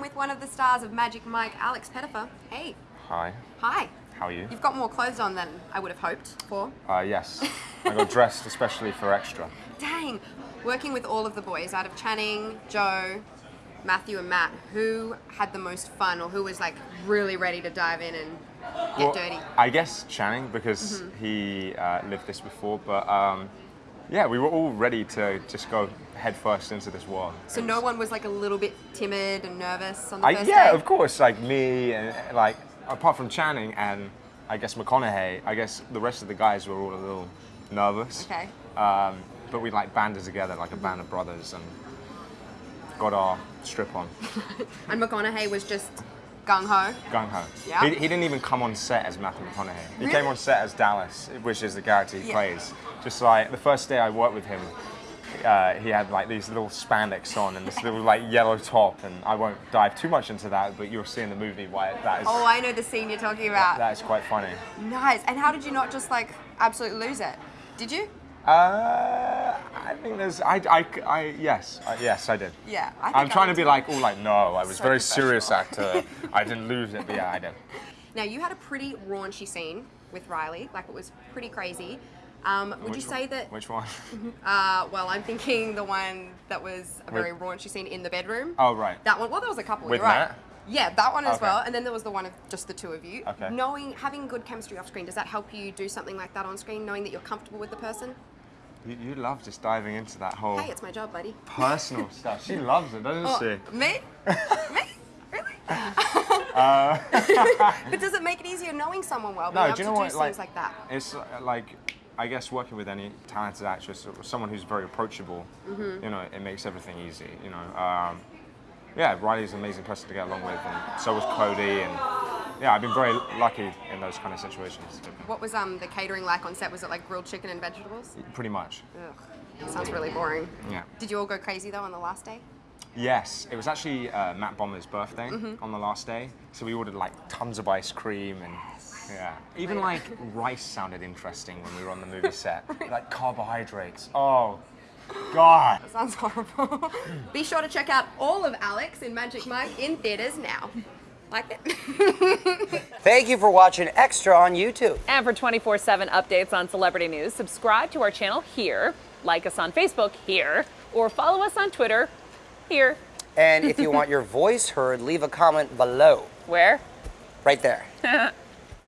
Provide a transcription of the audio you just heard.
am with one of the stars of Magic Mike, Alex Pettyfer. Hey. Hi. Hi. How are you? You've got more clothes on than I would have hoped for. Uh, yes. I got dressed especially for extra. Dang. Working with all of the boys out of Channing, Joe, Matthew, and Matt, who had the most fun or who was like really ready to dive in and get Well, dirty? I guess Channing because Mm-hmm. he uh, lived this before, but um, yeah, we were all ready to just go headfirst into this world. So no one was like a little bit timid and nervous on the I, first yeah, day? of course. Like me, and like apart from Channing and I guess McConaughey, I guess the rest of the guys were all a little nervous. Okay. Um, but we like banded together like a band of brothers and got our strip on. And McConaughey was just gung ho. Gung ho. Yeah. He, he didn't even come on set as Matthew McConaughey. He Really? came on set as Dallas, which is the character he Yeah. plays. Just like the first day I worked with him, uh, he had like these little spandex on and this little like yellow top, and I won't dive too much into that, but you'll see in the movie why that is. Oh, I know the scene you're talking about. that is quite funny. Nice. And how did you not just like absolutely lose it? Did you? Uh, I think there's, I, I, I yes, I, yes, I did. Yeah. I think I'm I trying to be like, oh, like no, I was So very serious actor. I didn't lose it, but yeah, I did. Now you had a pretty raunchy scene with Riley. Like it was pretty crazy. Um, would you say that? Which one? Uh, well, I'm thinking the one that was a very raunchy scene in the bedroom. Oh, right. That one. Well, there was a couple. With right. Matt? Yeah, that one as Okay. well. And then there was the one of just the two of you. Okay. Knowing, having good chemistry off screen, does that help you do something like that on screen? Knowing that you're comfortable with the person? You, you love just diving into that whole Hey, it's my job, buddy. personal stuff. She loves it, doesn't Oh, she? me? me? Really? Uh, But does it make it easier knowing someone well? No, do you know to what? do Like, things like that. it's uh, like, I guess working with any talented actress or someone who's very approachable, Mm-hmm. you know, it makes everything easy. You know, um, yeah, Riley's an amazing person to get along with, and so was Cody, and yeah, I've been very lucky in those kind of situations. What was um the catering like on set? Was it like grilled chicken and vegetables? Pretty much, Ugh, sounds really boring. yeah. Did you all go crazy though on the last day? Yes, it was actually uh, Matt Bomer's birthday Mm-hmm. on the last day, so we ordered like tons of ice cream and yeah, even like rice sounded interesting when we were on the movie set, like carbohydrates. Oh, God. That sounds horrible. Be sure to check out all of Alex in Magic Mike in theaters now. Like it? Thank you for watching Extra on YouTube. And for 24 7 updates on celebrity news, subscribe to our channel here, like us on Facebook here, or follow us on Twitter here. And if you want your voice heard, leave a comment below, Where? right there.